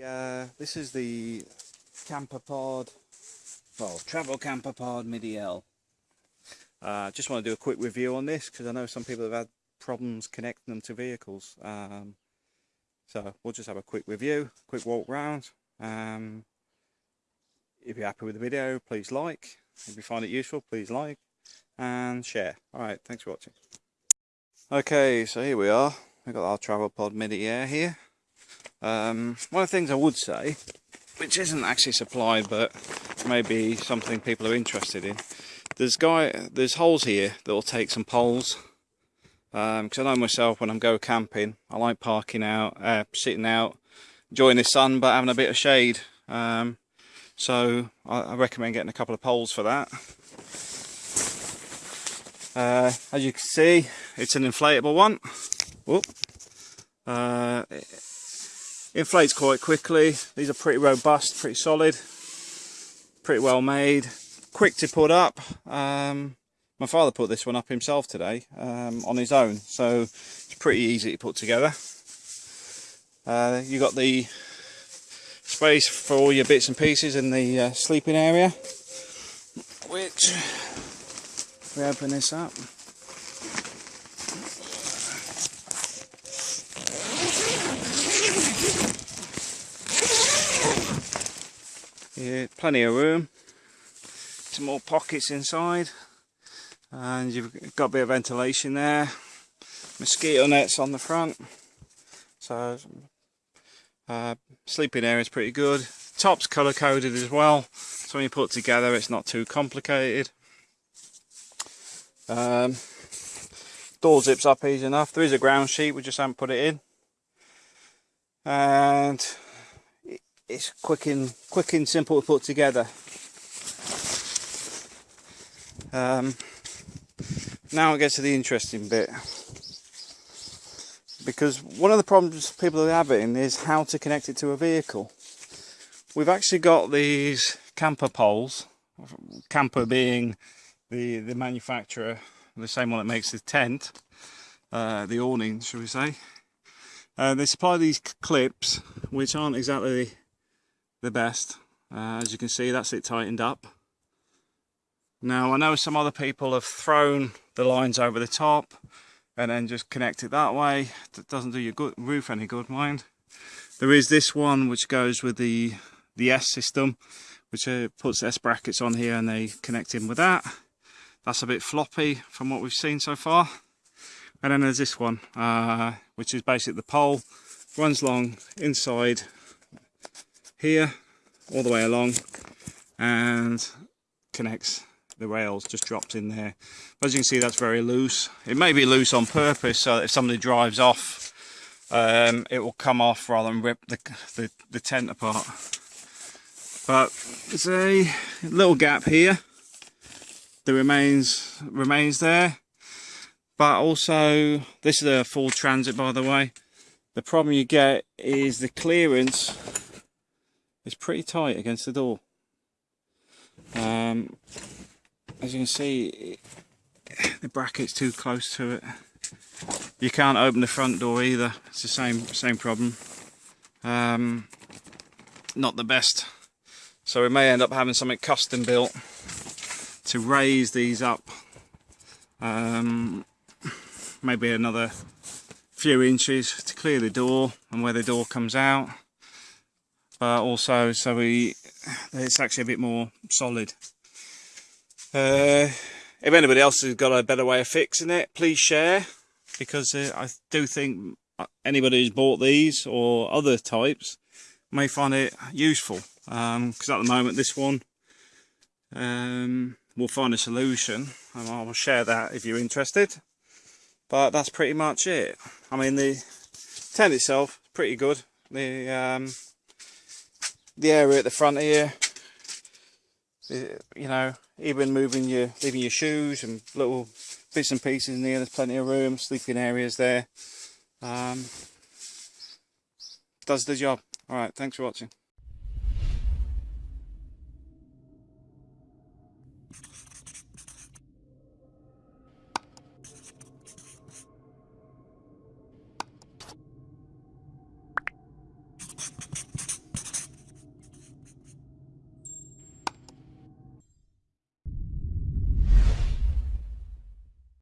Yeah, this is the Kampa pod, well, travel Kampa pod midi air. Uh, just want to do a quick review on this because I know some people have had problems connecting them to vehicles. Um, so we'll just have a quick review, quick walk round. Um, if you're happy with the video, please like. If you find it useful, please like and share. Alright, thanks for watching. Okay, so here we are. We've got our travel pod midi air here. Um, one of the things I would say, which isn't actually supplied, but maybe something people are interested in, there's guy, there's holes here that will take some poles. Because um, I know myself when I'm go camping, I like parking out, uh, sitting out, enjoying the sun, but having a bit of shade. Um, so I, I, recommend getting a couple of poles for that. Uh, as you can see, it's an inflatable one. Uh, inflates quite quickly. These are pretty robust pretty solid pretty well made. Quick to put up. Um, my father put this one up himself today um, on his own so it's pretty easy to put together. Uh, you got the space for all your bits and pieces in the uh, sleeping area which we open this up Yeah, plenty of room. Some more pockets inside. And you've got a bit of ventilation there. Mosquito nets on the front. So uh, sleeping area is pretty good. Top's colour coded as well. So when you put together it's not too complicated. Um, door zips up easy enough. There is a ground sheet, we just haven't put it in. And it's quick and quick and simple to put together. Um, now I get to the interesting bit because one of the problems people are having is how to connect it to a vehicle. We've actually got these Kampa poles, Kampa being the the manufacturer, the same one that makes the tent, uh, the awning, shall we say. Uh, they supply these clips, which aren't exactly the best. Uh, as you can see, that's it tightened up. Now, I know some other people have thrown the lines over the top and then just connect it that way. That doesn't do your good, roof any good, mind. There is this one which goes with the, the S system, which uh, puts S brackets on here and they connect in with that. That's a bit floppy from what we've seen so far. And then there's this one, uh, which is basically the pole, runs long inside here all the way along and connects the rails just dropped in there. As you can see that's very loose. It may be loose on purpose so that if somebody drives off um, it will come off rather than rip the, the, the tent apart. But there's a little gap here. That remains remains there. But also this is a Ford Transit by the way. The problem you get is the clearance it's pretty tight against the door. Um, as you can see, the bracket's too close to it. You can't open the front door either. It's the same same problem. Um, not the best. So we may end up having something custom built to raise these up. Um, maybe another few inches to clear the door and where the door comes out but also so we it's actually a bit more solid. Uh, if anybody else has got a better way of fixing it, please share because uh, I do think anybody who's bought these or other types may find it useful. Because um, at the moment this one um, we'll find a solution and I will share that if you're interested. But that's pretty much it. I mean the tent itself is pretty good. The um, the area at the front here. You know even moving your leaving your shoes and little bits and pieces in here there's plenty of room sleeping areas there. Um, does the job. All right thanks for watching. you